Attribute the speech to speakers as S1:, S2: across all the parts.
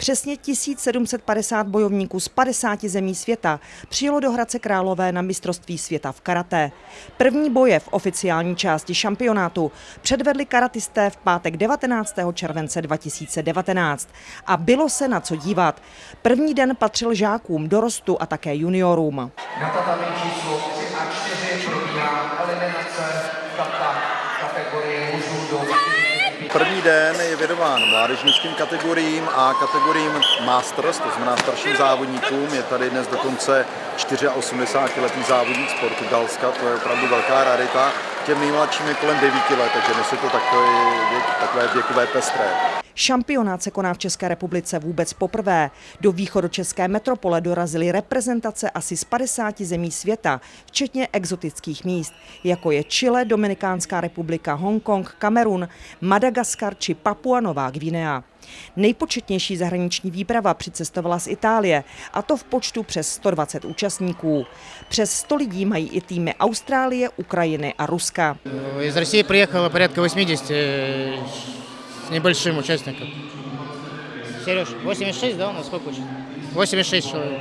S1: Přesně 1750 bojovníků z 50 zemí světa přijelo do Hradce Králové na mistrovství světa v karate. První boje v oficiální části šampionátu předvedli karatisté v pátek 19. července 2019 a bylo se na co dívat. První den patřil žákům, dorostu a také juniorům.
S2: Na číslo 3 a 4 probíhá eliminace kata kategorie mužů do 45.
S3: První den je věnován mládežnickým kategoriím a kategoriím Masters, to znamená starším závodníkům. Je tady dnes dokonce 84-letý závodník z Portugalska, to je opravdu velká rarita. Těm nejmladším je kolem 9 let, takže dnes to takové, věk, takové věkové pestré.
S1: Šampionát se koná v České republice vůbec poprvé. Do východočeské metropole dorazily reprezentace asi z 50 zemí světa, včetně exotických míst, jako je Chile, Dominikánská republika, Hongkong, Kamerun, Madagaskar či Papua Nová Gvinea. Nejpočetnější zahraniční výprava přicestovala z Itálie, a to v počtu přes 120 účastníků. Přes 100 lidí mají i týmy Austrálie, Ukrajiny a Ruska.
S4: Из России приехало порядка 80 э, с небольшим участником. Сереж, 86, да, у нас сколько участников? 86 человек.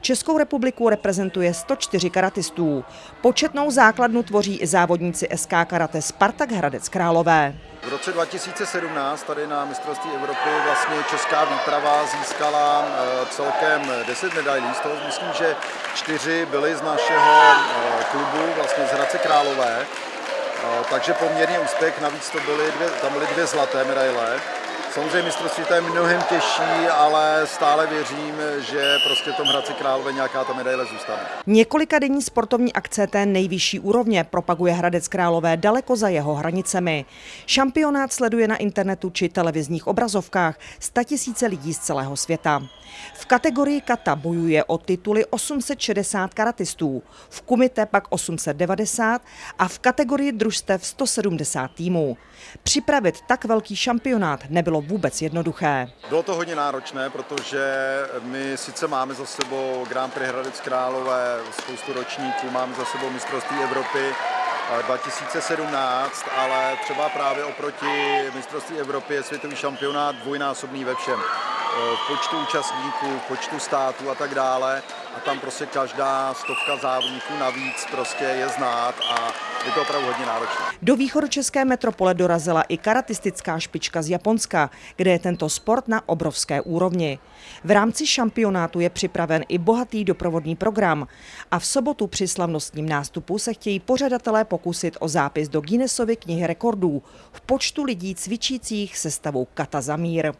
S1: Českou republiku reprezentuje 104 karatistů. Početnou základnu tvoří i závodníci SK Karate Spartak Hradec Králové.
S3: V roce 2017 tady na mistrovství Evropy vlastně česká výprava získala eh, celkem 10 medailí, z toho myslím, že čtyři byly z našeho eh, klubu, vlastně z Hradce Králové, Eh, takže poměrně úspěch, navíc to byly dvě, tam byly dvě zlaté medaile. Samozřejmě mistrovství to je mnohem těžší, ale stále věřím, že prostě tom Hradci Králové nějaká ta medaile zůstane.
S1: Několika denní sportovní akce té nejvyšší úrovně propaguje Hradec Králové daleko za jeho hranicemi. Šampionát sleduje na internetu či televizních obrazovkách tisíce lidí z celého světa. V kategorii kata bojuje o tituly 860 karatistů, v kumite pak 890 a v kategorii družstev 170 týmů. Připravit tak velký šampionát nebylo vůbec jednoduché.
S3: Bylo to hodně náročné, protože my sice máme za sebou Grand Prix Hradec Králové, spoustu ročníků, máme za sebou mistrovství Evropy, 2017, ale třeba právě oproti mistrovství Evropy je světový šampionát dvojnásobný ve všem. V počtu účastníků, počtu států a tak dále. A tam prostě každá stovka závodníků navíc prostě je znát a je to opravdu hodně náročné.
S1: Do východočeské metropole dorazila i karatistická špička z Japonska, kde je tento sport na obrovské úrovni. V rámci šampionátu je připraven i bohatý doprovodný program a v sobotu při slavnostním nástupu se chtějí pořadatelé pokusit o zápis do Guinnessovy knihy rekordů v počtu lidí cvičících se stavou Kata Zamír.